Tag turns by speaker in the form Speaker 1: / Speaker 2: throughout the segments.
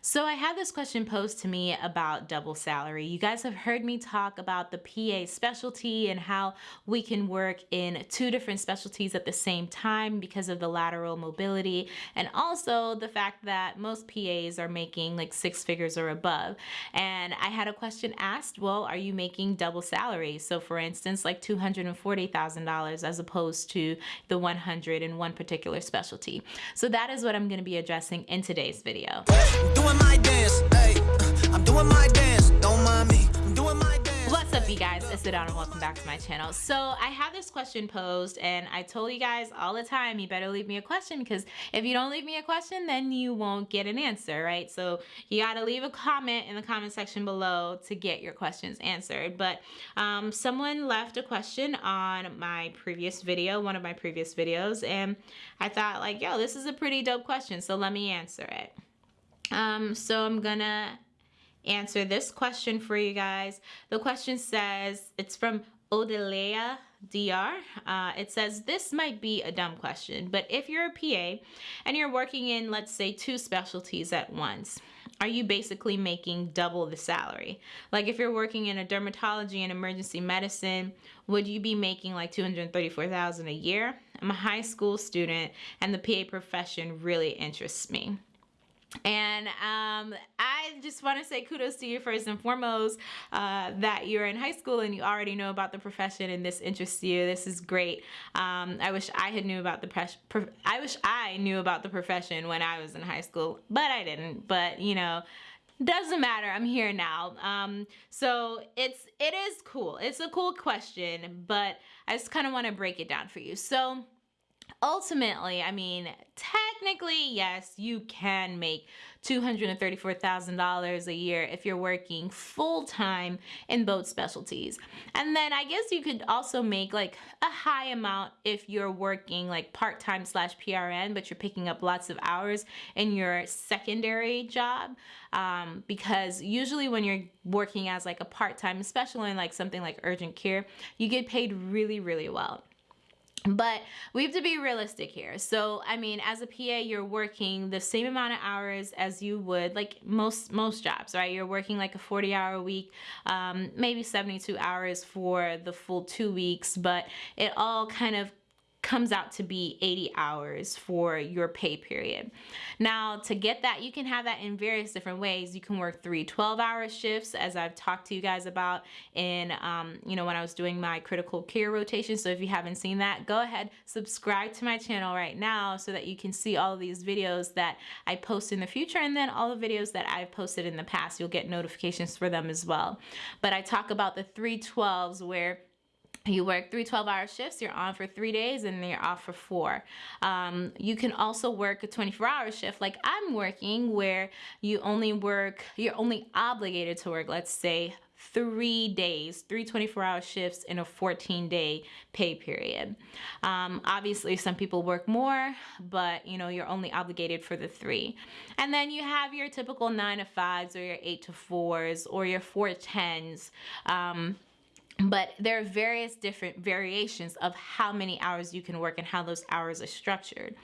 Speaker 1: So I had this question posed to me about double salary. You guys have heard me talk about the PA specialty and how we can work in two different specialties at the same time because of the lateral mobility and also the fact that most PAs are making like six figures or above. And I had a question asked, well, are you making double salary? So for instance, like $240,000 as opposed to the 100 in one particular specialty. So that is what I'm going to be addressing in today's video doing my dance, hey. I'm doing my dance, don't mind me. I'm doing my dance. What's up, you guys? It's Adana and welcome back to my channel. So I have this question posed and I told you guys all the time, you better leave me a question because if you don't leave me a question, then you won't get an answer, right? So you gotta leave a comment in the comment section below to get your questions answered. But um, someone left a question on my previous video, one of my previous videos, and I thought like, yo, this is a pretty dope question, so let me answer it. Um, so I'm gonna answer this question for you guys. The question says, it's from Odelea DR. Uh, it says, this might be a dumb question, but if you're a PA and you're working in, let's say, two specialties at once, are you basically making double the salary? Like if you're working in a dermatology and emergency medicine, would you be making like 234,000 a year? I'm a high school student and the PA profession really interests me. And um, I just want to say kudos to you first and foremost uh, that you're in high school and you already know about the profession and this interests you. This is great. Um, I wish I had knew about the I wish I knew about the profession when I was in high school, but I didn't. But you know, doesn't matter i'm here now um so it's it is cool it's a cool question but i just kind of want to break it down for you so ultimately, I mean, technically, yes, you can make $234,000 a year if you're working full time in both specialties. And then I guess you could also make like a high amount if you're working like part time slash PRN, but you're picking up lots of hours in your secondary job. Um, because usually when you're working as like a part time, especially in like something like urgent care, you get paid really, really well but we have to be realistic here. So i mean as a pa you're working the same amount of hours as you would like most most jobs right? You're working like a 40 hour week um, maybe 72 hours for the full two weeks but it all kind of comes out to be 80 hours for your pay period. Now to get that, you can have that in various different ways. You can work three 12 hour shifts as I've talked to you guys about in, um, you know, when I was doing my critical care rotation. So if you haven't seen that, go ahead, subscribe to my channel right now so that you can see all these videos that I post in the future and then all the videos that I've posted in the past. You'll get notifications for them as well. But I talk about the 312s where you work three 12 hour shifts you're on for three days and then you're off for four. Um, you can also work a 24 hour shift like i'm working where you only work you're only obligated to work let's say three days three 24 hour shifts in a 14 day pay period. Um, obviously some people work more but you know you're only obligated for the three. And then you have your typical nine to fives or your eight to fours or your four tens. Um, but there are various different variations of how many hours you can work and how those hours are structured.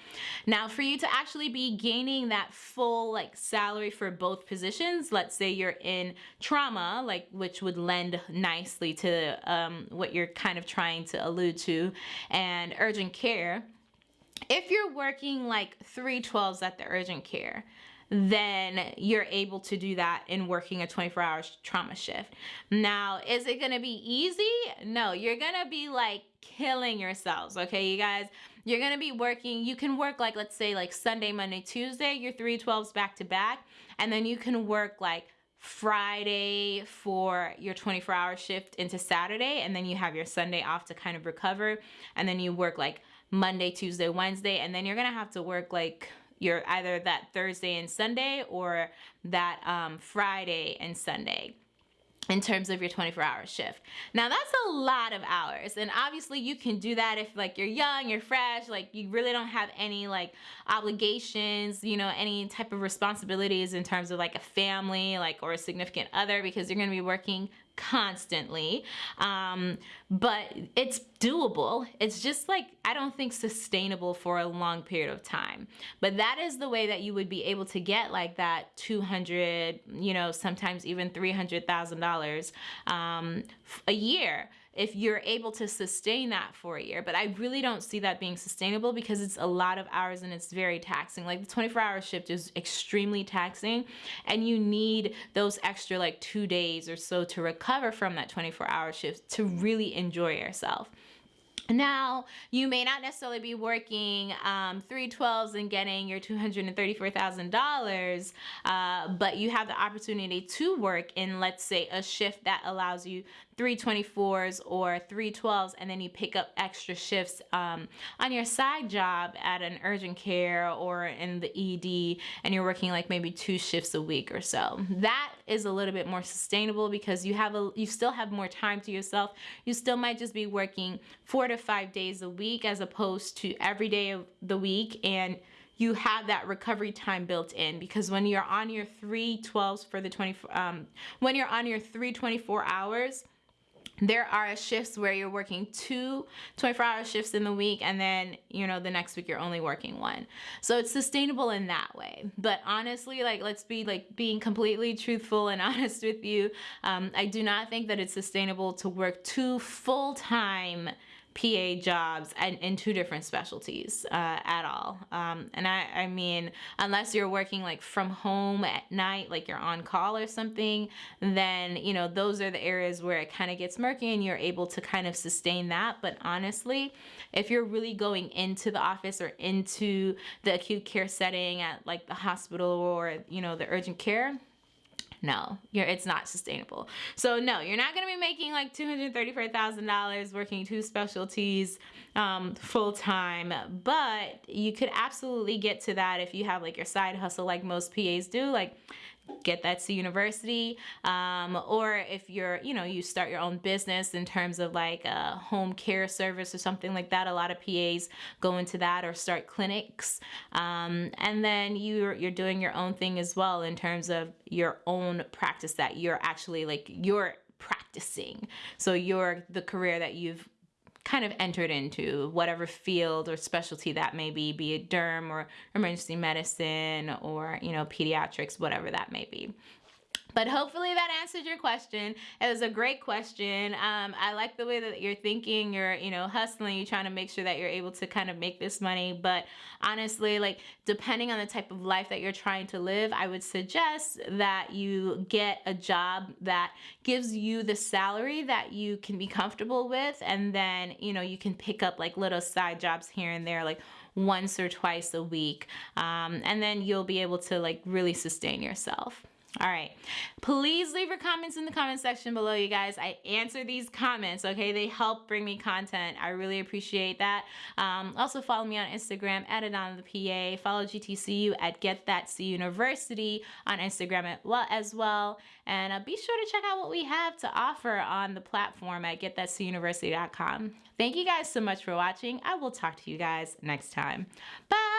Speaker 1: Now for you to actually be gaining that full like salary for both positions, let's say you're in trauma, like which would lend nicely to um, what you're kind of trying to allude to, and urgent care, if you're working like 312s at the urgent care, then you're able to do that in working a 24 hour trauma shift. Now, is it gonna be easy? No, you're gonna be like killing yourselves, okay, you guys? You're gonna be working, you can work like, let's say like Sunday, Monday, Tuesday, your 312s back to back, and then you can work like Friday for your 24 hour shift into Saturday, and then you have your Sunday off to kind of recover, and then you work like Monday, Tuesday, Wednesday, and then you're gonna have to work like you're either that Thursday and Sunday or that um, Friday and Sunday in terms of your 24 hour shift. Now that's a lot of hours and obviously you can do that if like you're young, you're fresh, like you really don't have any like obligations, you know, any type of responsibilities in terms of like a family like or a significant other because you're going to be working constantly. Um, but it's doable. It's just like i don't think sustainable for a long period of time. But that is the way that you would be able to get like that 200 you know sometimes even $300000 um, a year if you're able to sustain that for a year. But I really don't see that being sustainable because it's a lot of hours and it's very taxing. Like the 24 hour shift is extremely taxing and you need those extra like two days or so to recover from that 24 hour shift to really enjoy yourself. Now, you may not necessarily be working um, 312s and getting your $234,000, uh, but you have the opportunity to work in, let's say, a shift that allows you 324s or 312s and then you pick up extra shifts um, on your side job at an urgent care or in the ED and you're working like maybe two shifts a week or so. That is a little bit more sustainable because you have a you still have more time to yourself. You still might just be working 4 to 5 days a week as opposed to every day of the week and you have that recovery time built in because when you're on your 312s for the 24 um, when you're on your 324 hours there are shifts where you're working two 24 hour shifts in the week and then you know the next week you're only working one. So it's sustainable in that way. But honestly like let's be like being completely truthful and honest with you. Um, i do not think that it's sustainable to work two full-time PA jobs and in two different specialties uh, at all. Um, and I, I mean, unless you're working like from home at night, like you're on call or something, then, you know, those are the areas where it kind of gets murky and you're able to kind of sustain that. But honestly, if you're really going into the office or into the acute care setting at like the hospital or, you know, the urgent care, no, you're, it's not sustainable. So no, you're not going to be making like $234,000 working two specialties um, full time, but you could absolutely get to that if you have like your side hustle like most PAs do. Like Get That C University um, or if you're you know you start your own business in terms of like a home care service or something like that a lot of pas go into that or start clinics. Um, and then you're you're doing your own thing as well in terms of your own practice that you're actually like you're practicing. So you're the career that you've kind of entered into whatever field or specialty that may be, be it derm or emergency medicine or, you know, pediatrics, whatever that may be. But hopefully that answered your question. It was a great question. Um, I like the way that you're thinking. You're, you know, hustling. You're trying to make sure that you're able to kind of make this money. But honestly, like depending on the type of life that you're trying to live, I would suggest that you get a job that gives you the salary that you can be comfortable with. And then, you know, you can pick up like little side jobs here and there, like once or twice a week. Um, and then you'll be able to like really sustain yourself. All right. Please leave your comments in the comment section below, you guys. I answer these comments, okay? They help bring me content. I really appreciate that. Um, also, follow me on Instagram at Adana the PA. Follow GTCU at Get That C University on Instagram as well. And uh, be sure to check out what we have to offer on the platform at getthatcuniversity.com. Thank you guys so much for watching. I will talk to you guys next time. Bye.